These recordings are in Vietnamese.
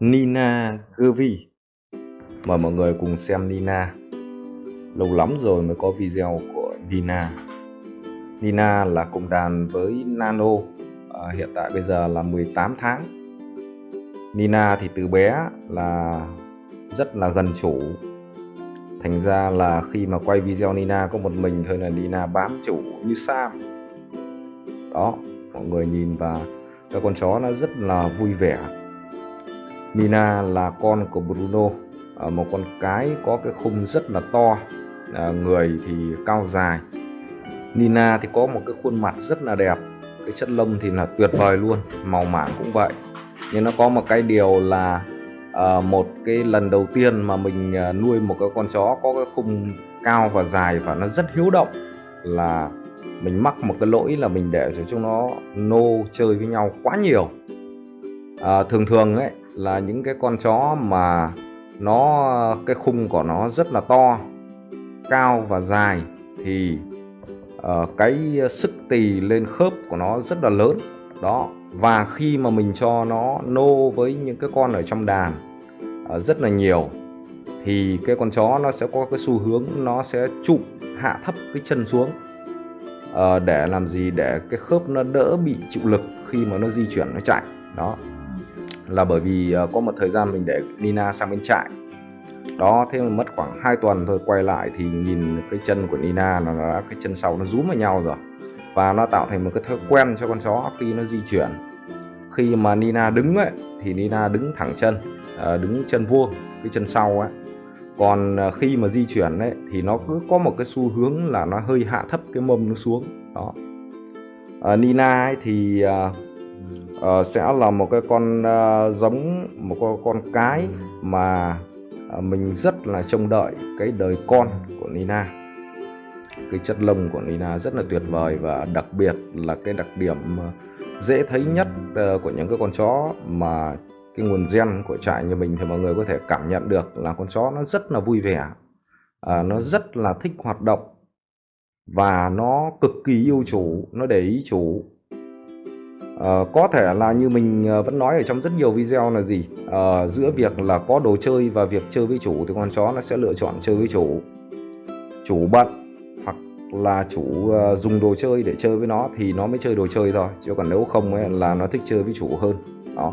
Nina Gervi Mời mọi người cùng xem Nina. Lâu lắm rồi mới có video của Nina. Nina là cùng đàn với Nano à, Hiện tại bây giờ là 18 tháng. Nina thì từ bé là rất là gần chủ. Thành ra là khi mà quay video Nina có một mình thôi là Nina bám chủ như Sam. Đó, mọi người nhìn và các con chó nó rất là vui vẻ. Nina là con của Bruno à, một con cái có cái khung rất là to à, người thì cao dài. Nina thì có một cái khuôn mặt rất là đẹp cái chất lông thì là tuyệt vời luôn màu mảng cũng vậy. Nhưng nó có một cái điều là à, một cái lần đầu tiên mà mình nuôi một cái con chó có cái khung cao và dài và nó rất hiếu động là mình mắc một cái lỗi là mình để cho chúng nó nô chơi với nhau quá nhiều. À, thường thường ấy là những cái con chó mà nó cái khung của nó rất là to cao và dài thì uh, cái sức tì lên khớp của nó rất là lớn. Đó và khi mà mình cho nó nô với những cái con ở trong đàn uh, rất là nhiều thì cái con chó nó sẽ có cái xu hướng nó sẽ chụm hạ thấp cái chân xuống uh, để làm gì? Để cái khớp nó đỡ bị chịu lực khi mà nó di chuyển nó chạy. Đó là bởi vì ờ, có một thời gian mình để Nina sang bên trại. Đó thế mà mất khoảng 2 tuần thôi quay lại thì nhìn cái chân của Nina nó đã cái chân sau nó rúm vào nhau rồi. Và nó tạo thành một cái thói quen cho con chó khi nó di chuyển. Khi mà Nina đứng ấy thì Nina đứng thẳng chân ờ, đứng chân vuông cái chân sau ấy còn ờ, khi mà di chuyển ấy thì nó cứ có một cái xu hướng là nó hơi hạ thấp cái mông nó xuống đó. À, Nina ấy thì uh, sẽ là một cái con uh, giống một con, con cái mà uh, mình rất là trông đợi cái đời con của Nina. Cái chất lông của Nina rất là tuyệt vời và đặc biệt là cái đặc điểm dễ thấy nhất uh, của những cái con chó mà cái nguồn gen của trại như mình thì mọi người có thể cảm nhận được là con chó nó rất là vui vẻ à, nó rất là thích hoạt động và nó cực kỳ yêu chủ nó để ý chủ. Uh, có thể là như mình ờ, vẫn nói ở trong rất nhiều video là gì? Uh, giữa việc là có đồ chơi và việc chơi với chủ thì con chó nó sẽ lựa chọn chơi với chủ. Chủ bận hoặc là chủ uh, dùng đồ chơi để chơi với nó thì nó mới chơi đồ chơi thôi chứ còn nếu không ấy, là nó thích chơi với chủ hơn. Đó.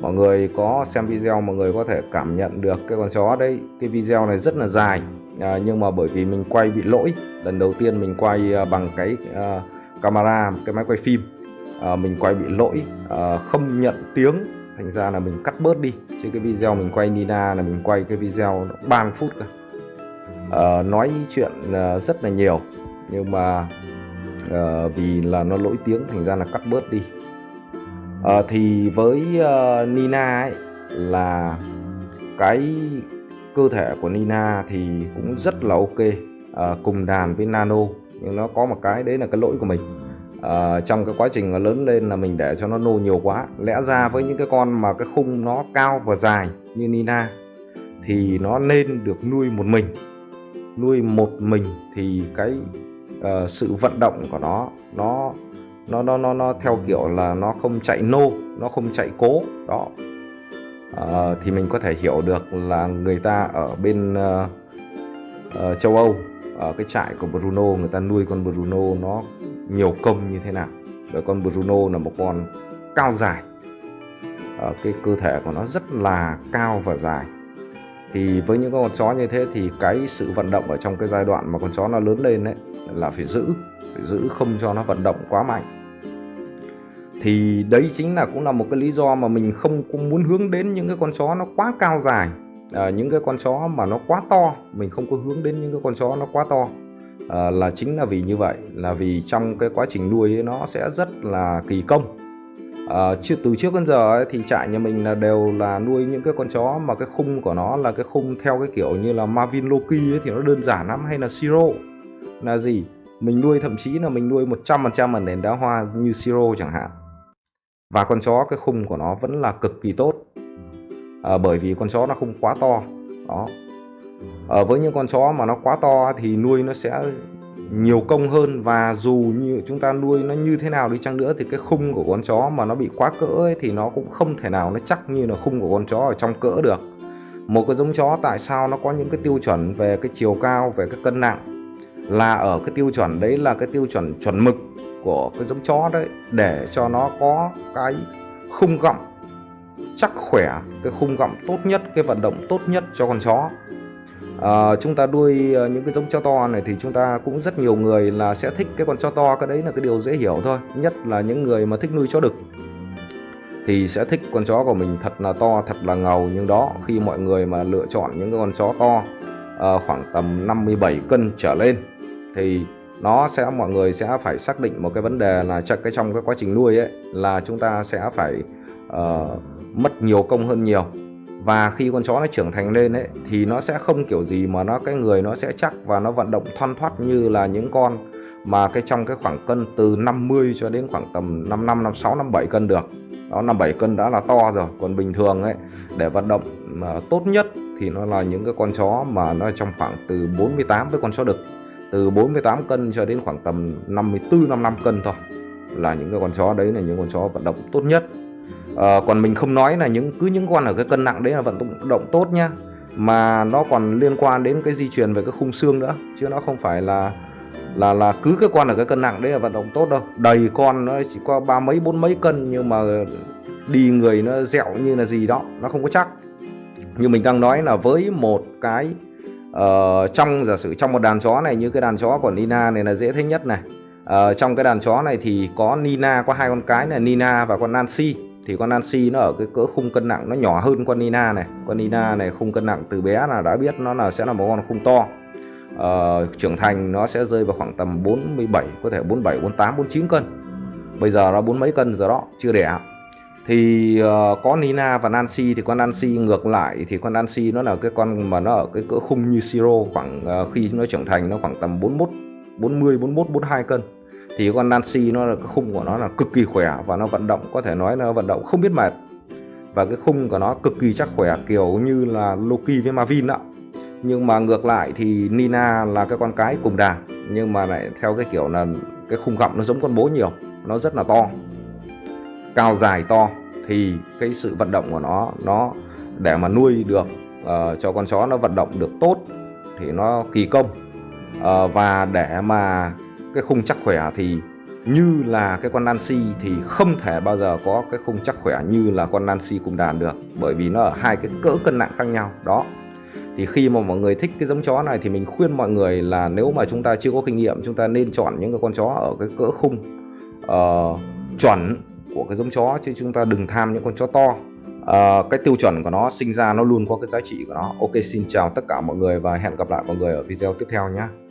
Mọi người có xem video mọi người có thể cảm nhận được cái con chó đấy. Cái video này rất là dài à, nhưng mà bởi vì mình quay bị lỗi. Lần đầu tiên mình quay bằng cái uh, camera cái máy quay phim à, mình quay bị lỗi à, không nhận tiếng. Thành ra là mình cắt bớt đi. Chứ cái video mình quay Nina là mình quay cái video 3 phút cơ. À, nói chuyện à, rất là nhiều. Nhưng mà à, vì là nó lỗi tiếng thành ra là cắt bớt đi. À, thì với uh, Nina ấy là cái cơ thể của Nina thì cũng rất là ok. À, cùng đàn với Nano. Nhưng nó có một cái đấy là cái lỗi của mình uh, trong cái quá trình nó lớn lên là mình để cho nó nô nhiều quá. Lẽ ra với những cái con mà cái khung nó cao và dài như Nina thì nó nên được nuôi một mình. Nuôi một mình thì cái uh, sự vận động của nó nó nó nó nó nó theo kiểu là nó không chạy nô nó không chạy cố. Đó. Uh, thì mình có thể hiểu được là người ta ở bên uh, uh, châu Âu ở cái trại của Bruno người ta nuôi con Bruno nó nhiều công như thế nào. Bởi con Bruno là một con cao dài. Ở cái cơ thể của nó rất là cao và dài. Thì với những con chó như thế thì cái sự vận động ở trong cái giai đoạn mà con chó nó lớn lên đấy là phải giữ phải giữ không cho nó vận động quá mạnh. Thì đấy chính là cũng là một cái lý do mà mình không, không muốn hướng đến những cái con chó nó quá cao dài. À, những cái con chó mà nó quá to mình không có hướng đến những cái con chó nó quá to à, là chính là vì như vậy là vì trong cái quá trình nuôi ấy, nó sẽ rất là kỳ công. À, chứ từ trước đến giờ ấy, thì trại nhà mình là đều là nuôi những cái con chó mà cái khung của nó là cái khung theo cái kiểu như là Marvin Loki ấy, thì nó đơn giản lắm hay là Siro là gì? Mình nuôi thậm chí là mình nuôi 100% ở nền đá hoa như Siro chẳng hạn. Và con chó cái khung của nó vẫn là cực kỳ tốt. À, bởi vì con chó nó không quá to. Đó à, với những con chó mà nó quá to thì nuôi nó sẽ nhiều công hơn và dù như chúng ta nuôi nó như thế nào đi chăng nữa thì cái khung của con chó mà nó bị quá cỡ ấy, thì nó cũng không thể nào nó chắc như là khung của con chó ở trong cỡ được. Một cái giống chó tại sao nó có những cái tiêu chuẩn về cái chiều cao về cái cân nặng? Là ở cái tiêu chuẩn đấy là cái tiêu chuẩn chuẩn mực của cái giống chó đấy để cho nó có cái khung gọng chắc khỏe cái khung gọng tốt nhất cái vận động tốt nhất cho con chó à, chúng ta nuôi ờ, những cái giống chó to này thì chúng ta cũng rất nhiều người là sẽ thích cái con chó to cái đấy là cái điều dễ hiểu thôi. Nhất là những người mà thích nuôi chó đực thì sẽ thích con chó của mình thật là to thật là ngầu. Nhưng đó khi mọi người mà lựa chọn những cái con chó to à, khoảng tầm 57 cân trở lên thì nó sẽ mọi người sẽ phải xác định một cái vấn đề là chắc cái trong cái quá trình nuôi ấy là chúng ta sẽ phải uh, mất nhiều công hơn nhiều và khi con chó nó trưởng thành lên ấy, thì nó sẽ không kiểu gì mà nó, cái người nó sẽ chắc và nó vận động thoăn thoắt như là những con mà cái trong cái khoảng cân từ 50 cho đến khoảng tầm 5 năm 56 57 cân được. Đó 57 cân đã là to rồi. Còn bình thường ấy, để vận động mà tốt nhất thì nó là những cái con chó mà nó trong khoảng từ 48 với con chó đực. Từ 48 cân cho đến khoảng tầm 54 55 cân thôi là những cái con chó đấy là những con chó vận động tốt nhất à, còn mình không nói là những cứ những con ở cái cân nặng đấy là vận động tốt nhá. Mà nó còn liên quan đến cái di truyền về cái khung xương nữa chứ nó không phải là là là cứ cái con ở cái cân nặng đấy là vận động tốt đâu. Đầy con nó chỉ có ba mấy bốn mấy cân nhưng mà đi người nó dẻo như là gì đó nó không có chắc. Như mình đang nói là với một cái uh, trong giả sử trong một đàn chó này như cái đàn chó của Nina này là dễ thấy nhất này. Uh, trong cái đàn chó này thì có Nina có hai con cái là Nina và con Nancy thì con Nancy nó ở cái cỡ khung cân nặng nó nhỏ hơn con Nina này. Con Nina này khung cân nặng từ bé là đã biết nó là sẽ là một con khung to. Ờ, trưởng thành nó sẽ rơi vào khoảng tầm 47 có thể 47 48 49 cân. Bây giờ nó bốn mấy cân giờ đó chưa đẻ. Thì uh, có Nina và Nancy thì con Nancy ngược lại thì con Nancy nó là cái con mà nó ở cái cỡ khung như Siro khoảng uh, khi nó trưởng thành nó khoảng tầm 41 40 41 42 cân thì con Nancy nó là cái khung của nó là cực kỳ khỏe và nó vận động có thể nói là vận động không biết mệt. Và cái khung của nó cực kỳ chắc khỏe kiểu như là Loki với Marvin ạ. Nhưng mà ngược lại thì Nina là cái con cái cùng đàn nhưng mà lại theo cái kiểu là cái khung gọng nó giống con bố nhiều nó rất là to. Cao dài to thì cái sự vận động của nó nó để mà nuôi được uh, cho con chó nó vận động được tốt thì nó kỳ công. Uh, và để mà cái khung chắc khỏe thì như là cái con Nancy thì không thể bao giờ có cái khung chắc khỏe như là con Nancy cùng đàn được bởi vì nó ở hai cái cỡ cân nặng khác nhau. Đó. Thì khi mà mọi người thích cái giống chó này thì mình khuyên mọi người là nếu mà chúng ta chưa có kinh nghiệm chúng ta nên chọn những cái con chó ở cái cỡ khung uh, chuẩn của cái giống chó chứ chúng ta đừng tham những con chó to. Uh, cái tiêu chuẩn của nó sinh ra nó luôn có cái giá trị của nó. Ok xin chào tất cả mọi người và hẹn gặp lại mọi người ở video tiếp theo nhé.